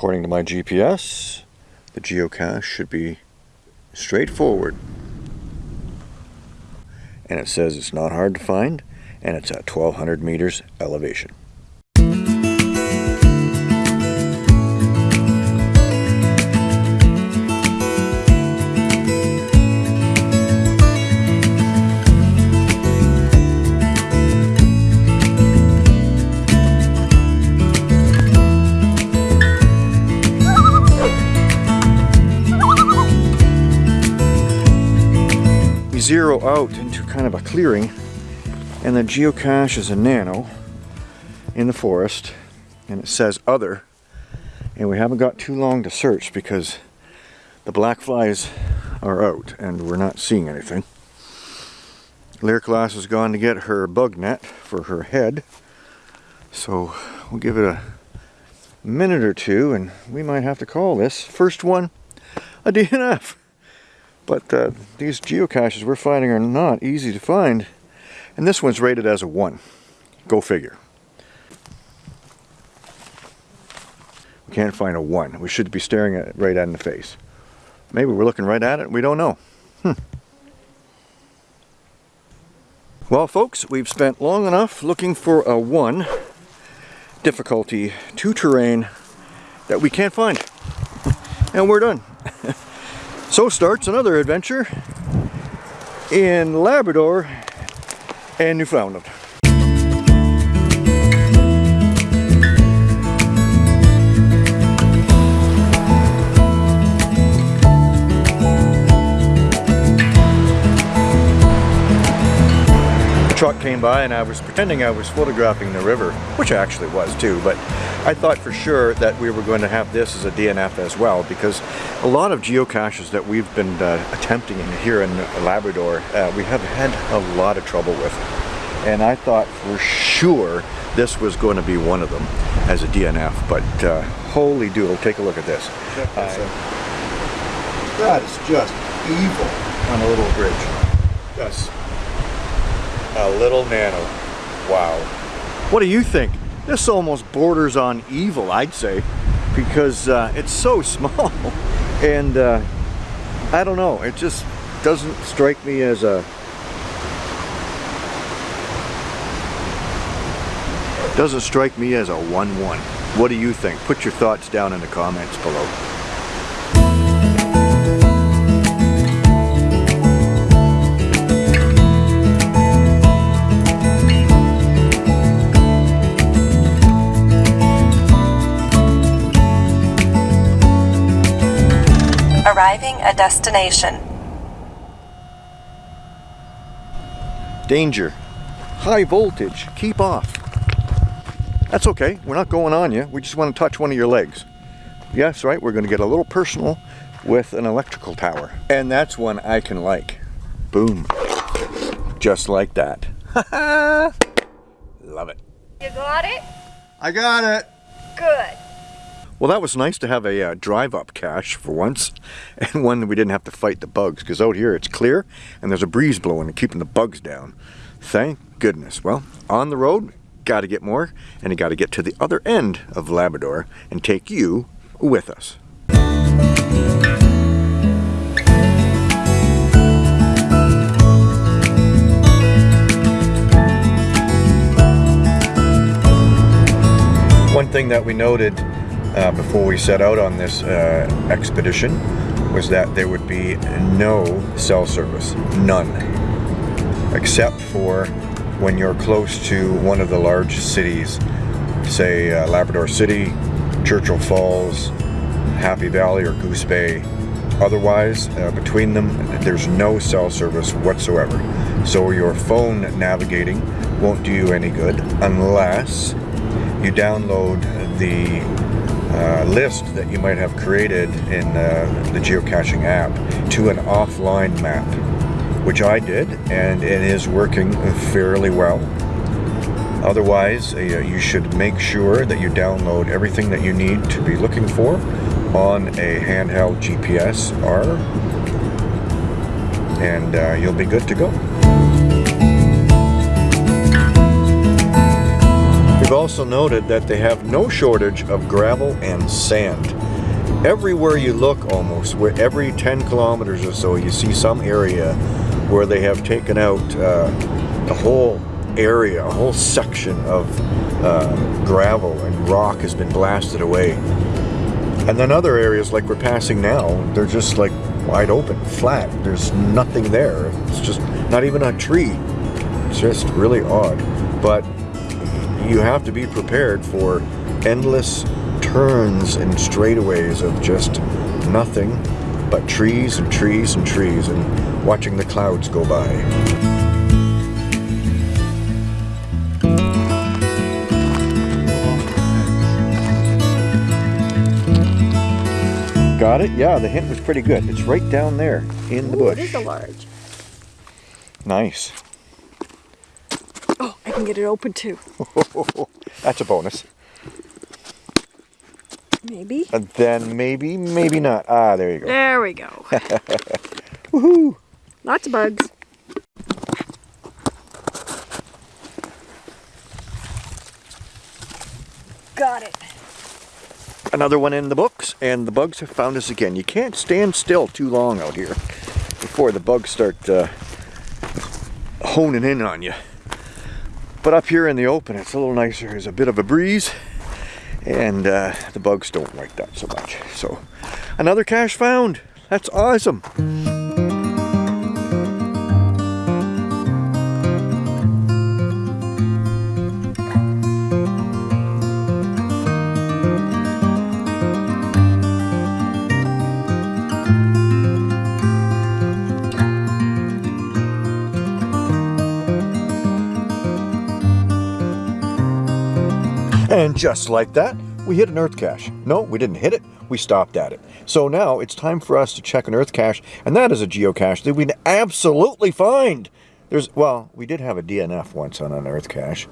According to my GPS, the geocache should be straightforward. And it says it's not hard to find, and it's at 1200 meters elevation. Zero out into kind of a clearing and the geocache is a nano in the forest and it says other and we haven't got too long to search because the black flies are out and we're not seeing anything. Lyric Lass has gone to get her bug net for her head so we'll give it a minute or two and we might have to call this first one a DNF. But uh, these geocaches we're finding are not easy to find. And this one's rated as a 1. Go figure. We can't find a 1. We should be staring at it right at in the face. Maybe we're looking right at it we don't know. Hmm. Well folks, we've spent long enough looking for a 1 difficulty 2 terrain that we can't find. And we're done. So starts another adventure in Labrador and Newfoundland. Came by and I was pretending I was photographing the river, which I actually was too, but I thought for sure that we were going to have this as a DNF as well because a lot of geocaches that we've been uh, attempting here in Labrador, uh, we have had a lot of trouble with. And I thought for sure this was going to be one of them as a DNF, but uh, holy doodle, take a look at this. that is just evil on a little bridge. Just a little nano. Wow. What do you think? This almost borders on evil, I'd say, because uh, it's so small. And uh, I don't know, it just doesn't strike me as a doesn't strike me as a 1-1. What do you think? Put your thoughts down in the comments below. A destination. Danger. High voltage. Keep off. That's okay. We're not going on you. We just want to touch one of your legs. Yes, right. We're going to get a little personal with an electrical tower. And that's one I can like. Boom. Just like that. Love it. You got it? I got it. Good. Well, that was nice to have a uh, drive-up cache for once, and one that we didn't have to fight the bugs, because out here it's clear, and there's a breeze blowing and keeping the bugs down. Thank goodness. Well, on the road, got to get more, and you got to get to the other end of Labrador and take you with us. One thing that we noted uh, before we set out on this uh, expedition was that there would be no cell service, none, except for when you're close to one of the large cities, say uh, Labrador City, Churchill Falls, Happy Valley or Goose Bay. Otherwise, uh, between them, there's no cell service whatsoever. So your phone navigating won't do you any good unless you download the uh, list that you might have created in uh, the geocaching app to an offline map, which I did, and it is working fairly well. Otherwise, uh, you should make sure that you download everything that you need to be looking for on a handheld GPS R, and uh, you'll be good to go. We've also noted that they have no shortage of gravel and sand. everywhere you look almost, where every 10 kilometers or so, you see some area where they have taken out uh, the whole area, a whole section of uh, gravel and rock has been blasted away. And then other areas like we're passing now, they're just like wide open, flat. There's nothing there. It's just not even a tree. It's just really odd. But you have to be prepared for endless turns and straightaways of just nothing but trees and trees and trees and watching the clouds go by. Got it? Yeah, the hint was pretty good. It's right down there in the Ooh, bush. it is a large. Nice. Can get it open too. That's a bonus. Maybe. And then maybe, maybe not. Ah, there you go. There we go. Woohoo! Lots of bugs. Got it. Another one in the books, and the bugs have found us again. You can't stand still too long out here before the bugs start uh, honing in on you. But up here in the open, it's a little nicer. There's a bit of a breeze, and uh, the bugs don't like that so much. So, another cache found. That's awesome. And just like that, we hit an earth cache. No, we didn't hit it, we stopped at it. So now it's time for us to check an earth cache, and that is a geocache that we can absolutely find. There's, well, we did have a DNF once on an earth cache.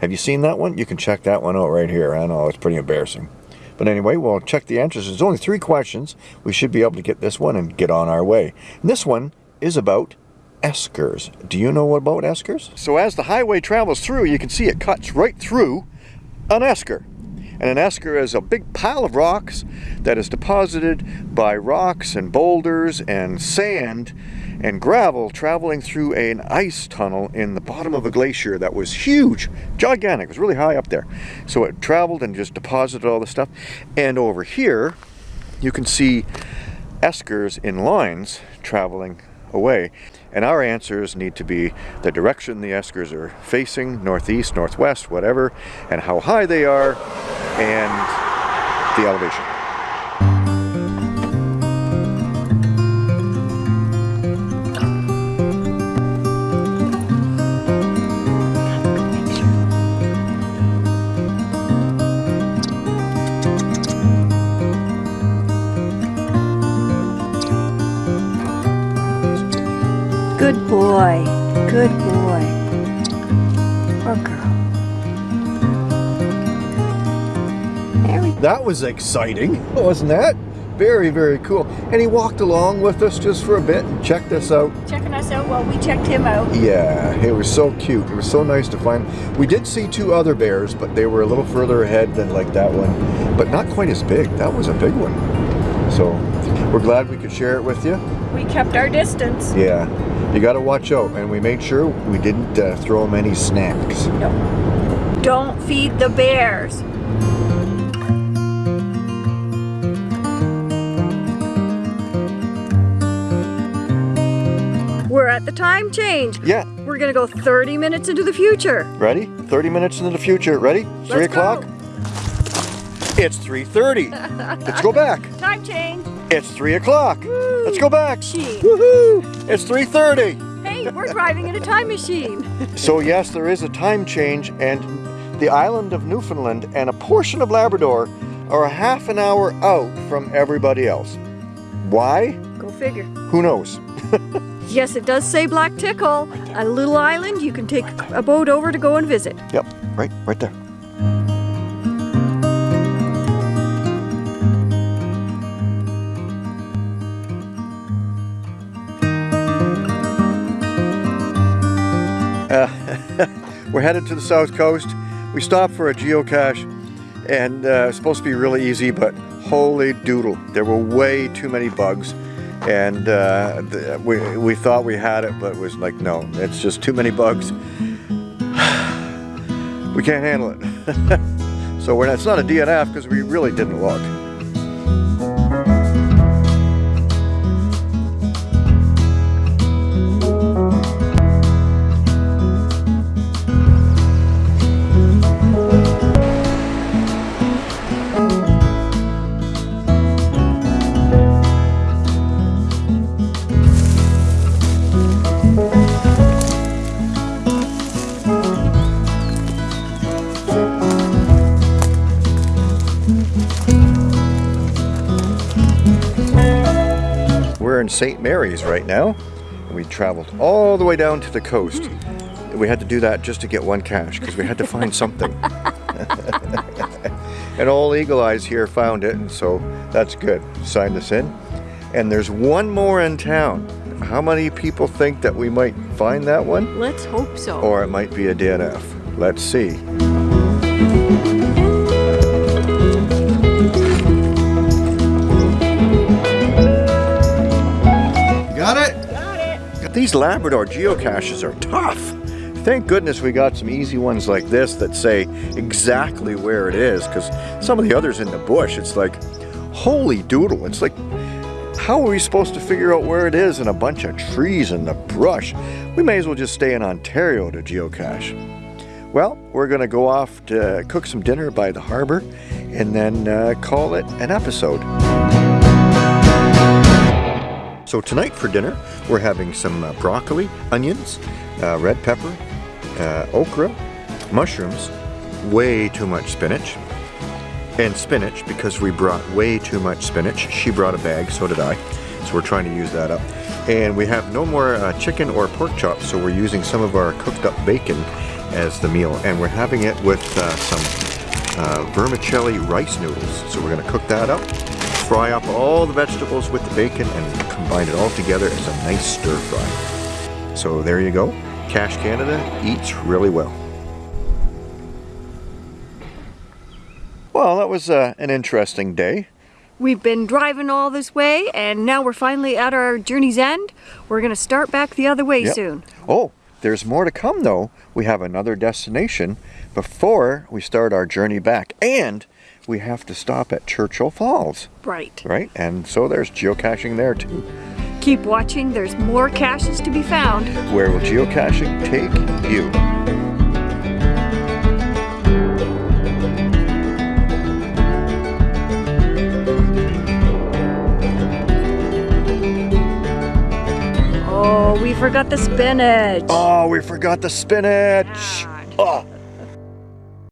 Have you seen that one? You can check that one out right here. I know, it's pretty embarrassing. But anyway, we'll check the answers. There's only three questions. We should be able to get this one and get on our way. And this one is about eskers. Do you know what about eskers? So as the highway travels through, you can see it cuts right through an esker. And an esker is a big pile of rocks that is deposited by rocks and boulders and sand and gravel traveling through an ice tunnel in the bottom of a glacier that was huge, gigantic, it was really high up there. So it traveled and just deposited all the stuff. And over here, you can see eskers in lines traveling away. And our answers need to be the direction the eskers are facing, northeast, northwest, whatever, and how high they are, and the elevation. Boy. Good boy. Or girl. There we go. That was exciting, wasn't that? Very, very cool. And he walked along with us just for a bit and checked us out. Checking us out while we checked him out. Yeah, it was so cute. It was so nice to find. We did see two other bears, but they were a little further ahead than like that one, but not quite as big. That was a big one. So we're glad we could share it with you. We kept our distance. Yeah, you got to watch out, and we made sure we didn't uh, throw them any snacks. No. Don't feed the bears. We're at the time change. Yeah, We're gonna go 30 minutes into the future. ready? 30 minutes into the future. Ready? 3 Let's o'clock? go. It's 3.30. Let's go back. Time change. It's 3 o'clock. Let's go back. Woohoo! It's 3.30. Hey, we're driving in a time machine. So yes, there is a time change and the island of Newfoundland and a portion of Labrador are a half an hour out from everybody else. Why? Go figure. Who knows? Yes, it does say Black Tickle, a little island you can take a boat over to go and visit. Yep, right, right there. We're headed to the south coast. We stopped for a geocache and uh, it's supposed to be really easy, but Holy doodle. There were way too many bugs. And uh, the, we, we thought we had it, but it was like, no, it's just too many bugs. we can't handle it. so we're not, it's not a DNF because we really didn't look. In St. Mary's right now. We traveled all the way down to the coast. Hmm. We had to do that just to get one cache because we had to find something. and all Eagle Eyes here found it, and so that's good. Signed us in. And there's one more in town. How many people think that we might find that one? Let's hope so. Or it might be a DNF. Let's see. These Labrador geocaches are tough. Thank goodness we got some easy ones like this that say exactly where it is because some of the others in the bush, it's like, holy doodle. It's like, how are we supposed to figure out where it is in a bunch of trees in the brush? We may as well just stay in Ontario to geocache. Well, we're going to go off to cook some dinner by the harbor and then uh, call it an episode. So tonight for dinner, we're having some uh, broccoli, onions, uh, red pepper, uh, okra, mushrooms, way too much spinach, and spinach because we brought way too much spinach. She brought a bag, so did I. So we're trying to use that up. And we have no more uh, chicken or pork chops, so we're using some of our cooked up bacon as the meal. And we're having it with uh, some uh, vermicelli rice noodles. So we're going to cook that up, fry up all the vegetables with the bacon, and combine it all together as a nice stir fry. So there you go. Cash Canada eats really well. Well, that was uh, an interesting day. We've been driving all this way and now we're finally at our journey's end. We're going to start back the other way Yep. soon. Oh, there's more to come though. We have another destination before we start our journey back. And we have to stop at Churchill Falls, Right. right? And so there's geocaching there too. Keep watching. There's more caches to be found. Where will geocaching take you? Oh, we forgot the spinach. Oh, we forgot the spinach. God. Oh,